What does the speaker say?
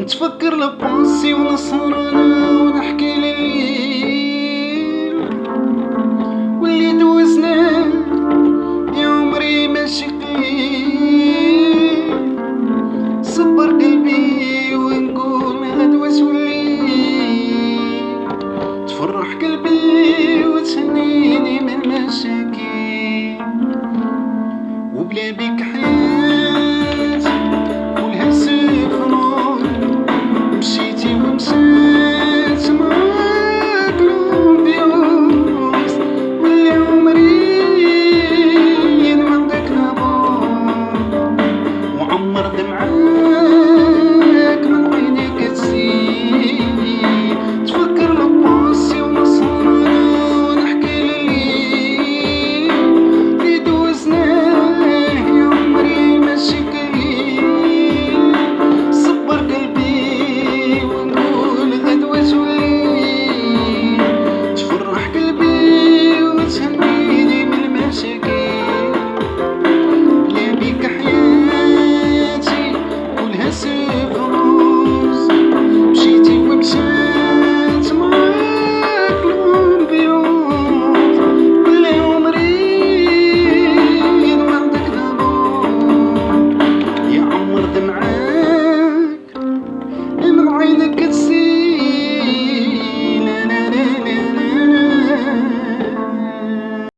نتفكر لبونسي ونصرنا أنا ونحكي لليل. واللي دوزنا يا عمري ماشي قليل. صبر قلبي ونقول هاد واش وليل Blame